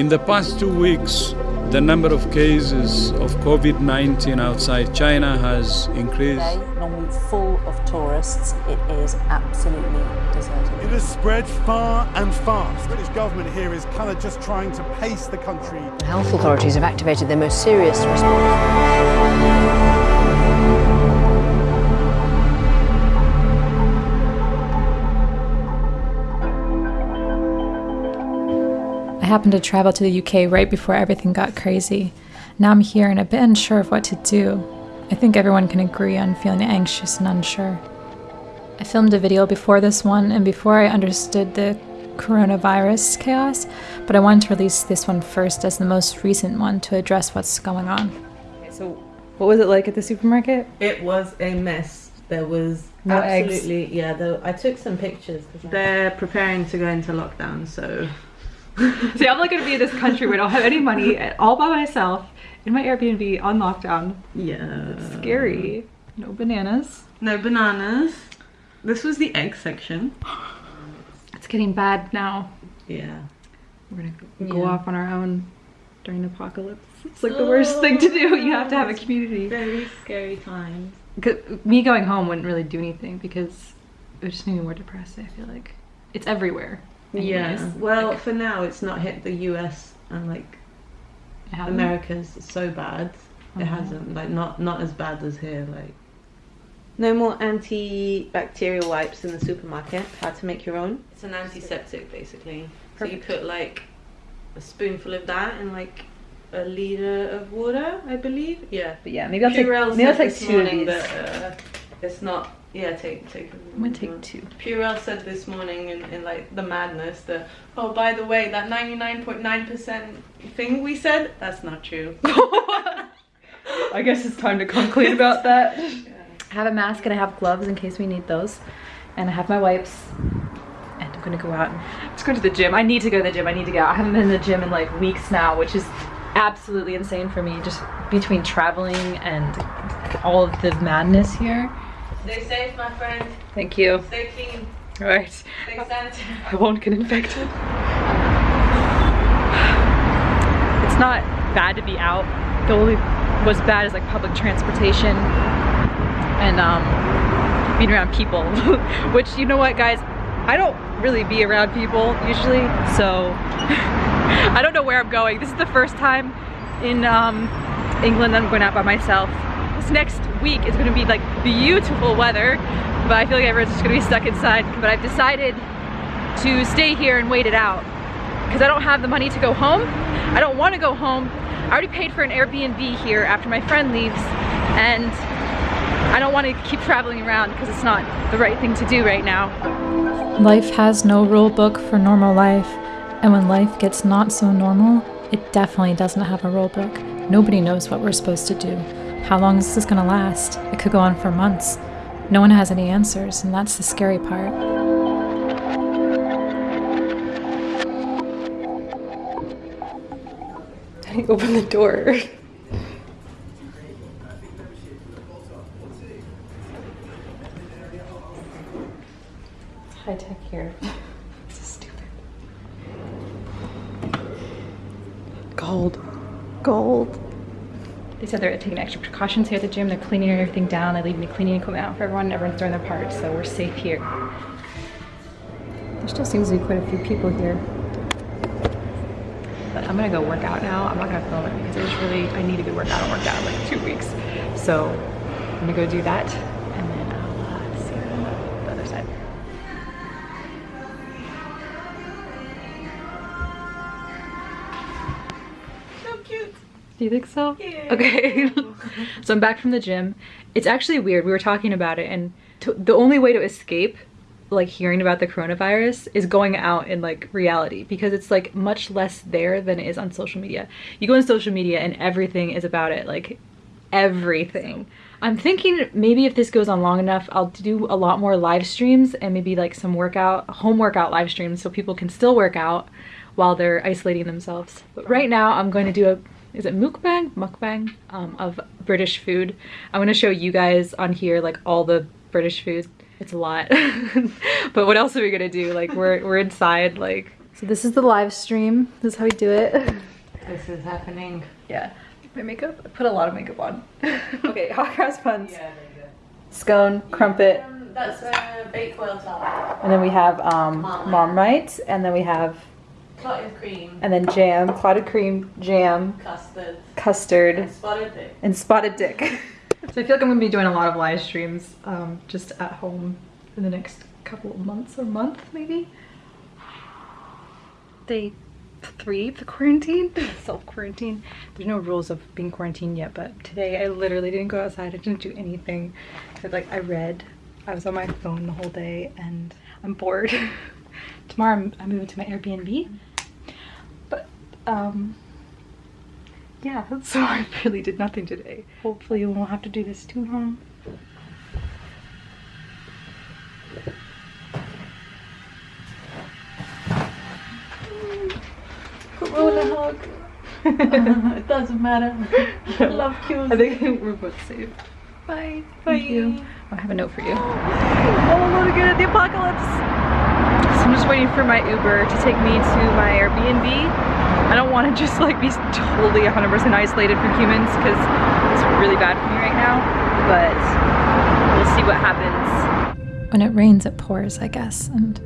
In the past two weeks, the number of cases of COVID-19 outside China has increased. Today, normally full of tourists, it is absolutely deserted. It has spread far and fast. The British government here is kind of just trying to pace the country. The health authorities have activated their most serious response. Happened to travel to the UK right before everything got crazy. Now I'm here and a bit unsure of what to do. I think everyone can agree on feeling anxious and unsure. I filmed a video before this one and before I understood the coronavirus chaos, but I wanted to release this one first as the most recent one to address what's going on. Okay, so what was it like at the supermarket? It was a mess. There was No eggs. absolutely yeah. There, I took some pictures. They're preparing to go into lockdown, so See, I'm not gonna be in this country where I don't have any money, all by myself, in my Airbnb on lockdown. yeah. Scary. No bananas. No bananas. This was the egg section. It's getting bad now. Yeah. We're gonna go Yeah. off on our own during the apocalypse. It's like the worst thing to do. You have to have a oh. community. Very scary times. Me going home wouldn't really do anything because it would just make me more depressed. I feel like it's everywhere. Yeah. Well, Like, for now, it's not hit the U.S. and like. America's so bad. It Mhm. hasn't like not not as bad as here. Like no more antibacterial wipes in the supermarket. How to make your own? It's an antiseptic basically. So you put like a spoonful of that in like a liter of water, I believe. Yeah. But yeah, maybe I'll take Purell maybe I'll take this two of morning these. that uh, it's not. Yeah, take take. I'm gonna take two. Purell said this morning in, in like the madness that oh by the way that 99.9% thing we said that's not true. I guess it's time to come clean about that. I have a mask and I have gloves in case we need those. And I have my wipes. And I'm gonna go out and just go to the gym. I need to go to the gym. I need to go. I haven't been in the gym in like weeks now, which is absolutely insane for me. Just between traveling and all of the madness here. Stay safe, my friend. Thank you. Stay clean. Alright. Stay sanitary. I won't get infected. It's not bad to be out. The only what's bad is like public transportation and um, being around people. Which you know what, guys, I don't really be around people usually, so I don't know where I'm going. This is the first time in um, England that I'm going out by myself. This next week is gonna be like beautiful weather, but I feel like everyone's just gonna be stuck inside. But I've decided to stay here and wait it out because I don't have the money to go home. I don't want to go home. I already paid for an Airbnb here after my friend leaves and I don't want to keep traveling around because it's not the right thing to do right now. Life has no rule book for normal life, and when life gets not so normal, it definitely doesn't have a rule book. Nobody knows what we're supposed to do. How long is this gonna last? It could go on for months. No one has any answers, and that's the scary part. How do you open the door? High tech here. this is stupid. Gold. Gold. They said they're taking extra precautions here at the gym. They're cleaning everything down. They're leaving the cleaning equipment out for everyone. Everyone's doing their part, so we're safe here. There still seems to be quite a few people here. But I'm gonna go work out now. I'm not gonna film it because it was really, I need a good workout. I don't work out in like two weeks. So I'm gonna go do that Do you think so? Okay. so I'm back from the gym. It's actually weird. We were talking about it and the only way to escape like hearing about the coronavirus is going out in like reality because it's like much less there than it is on social media. You go on social media and everything is about it, like everything. I'm thinking maybe if this goes on long enough, I'll do a lot more live streams and maybe like some workout, home workout live streams so people can still work out while they're isolating themselves. But right now I'm going to do a, is it mukbang? Mukbang um, of British food. I'm going to show you guys on here like all the British food. It's a lot. but what else are we going to do? Like we're, we're inside like So this is the live stream. This is how we do it. This is happening. Yeah. My makeup? I put a lot of makeup on. okay, hot cross buns. Yeah, Scone, crumpet, That's a Bakewell tart. and then we have um, Marmite, and then we have, Clotted cream, and then jam, clotted cream, jam, custard, custard, spotted dick. and spotted dick. so I feel like I'm gonna be doing a lot of live streams um, just at home in the next couple of months or month maybe. Day three of the quarantine, self quarantine. There's no rules of being quarantined yet, but today I literally didn't go outside. I didn't do anything. I, like I read, I was on my phone the whole day, and I'm bored. Tomorrow I'm, I'm moving to my Airbnb, but um, yeah, so I really did nothing today. Hopefully we won't have to do this too long. Corona hug. it doesn't matter. I love kills. I think we're both safe. Bye. Bye. You. I have a note for you. Oh, look at the apocalypse. So I'm just waiting for my Uber to take me to my Airbnb. I don't want to just like be totally 100% isolated from humans because it's really bad for me right now. But we'll see what happens. When it rains, it pours, I guess. And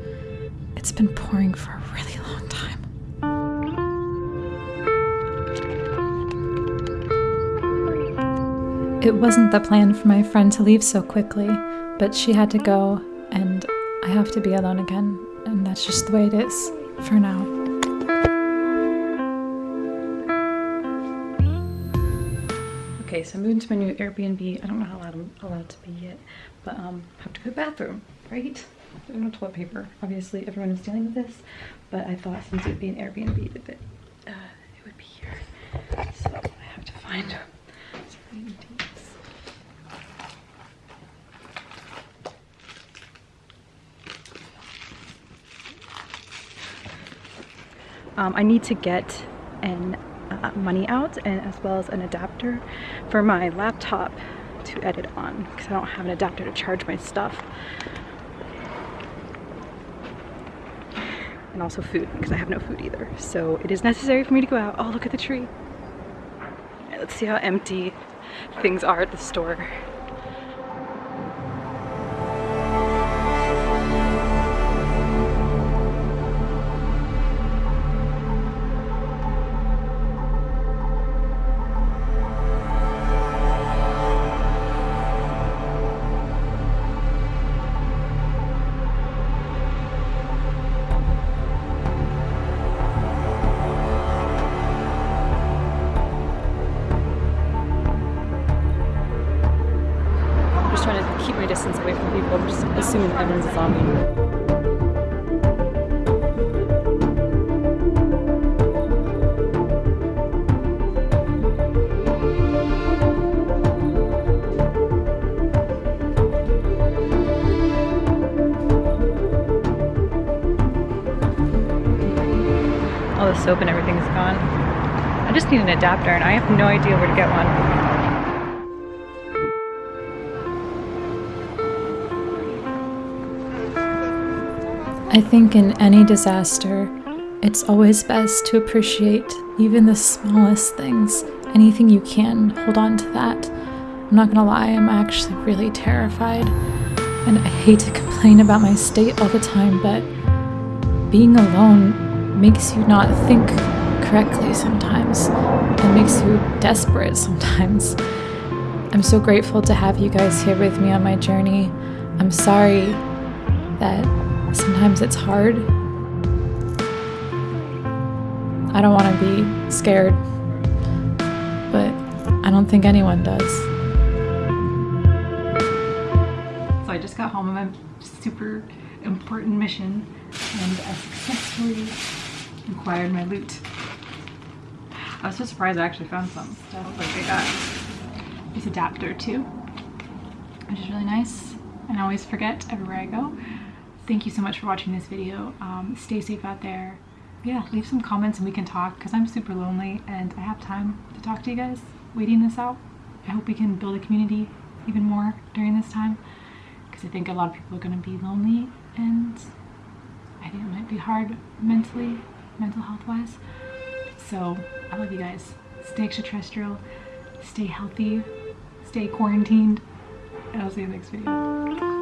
it's been pouring for a really long time. It wasn't the plan for my friend to leave so quickly, but she had to go, and I have to be alone again, and that's just the way it is for now. Okay, so I'm moving to my new Airbnb. I don't know how loud I'm allowed to be yet, but um, I have to go to the bathroom, right? No toilet paper. Obviously, everyone is dealing with this, but I thought since it would be an Airbnb, that it, uh, it would be here. So I have to find some dates. Um, I need to get an uh, money out and as well as an adapter for my laptop to edit on because I don't have an adapter to charge my stuff. And also food because I have no food either. So it is necessary for me to go out. Oh, look at the tree. Alright, let's see how empty things are at the store. Keep my distance away from people. I'm just assuming everyone's a zombie. All the soap and everything's gone. I just need an adapter and I have no idea where to get one. I think in any disaster, it's always best to appreciate even the smallest things. Anything you can, hold on to that. I'm not gonna lie, I'm actually really terrified. And I hate to complain about my state all the time, but being alone makes you not think correctly sometimes and makes you desperate sometimes. I'm so grateful to have you guys here with me on my journey. I'm sorry that sometimes it's hard. I don't want to be scared, but I don't think anyone does. So I just got home on a super important mission and I successfully acquired my loot. I was so surprised I actually found some stuff. Like I got this adapter too, which is really nice. And I always forget everywhere I go. Thank you so much for watching this video. Um, stay safe out there. Yeah, leave some comments and we can talk because I'm super lonely and I have time to talk to you guys waiting this out. I hope we can build a community even more during this time because I think a lot of people are going to be lonely and I think it might be hard mentally mental health wise. So I love you guys. Stay extraterrestrial, stay healthy, stay quarantined, and I'll see you in the next video.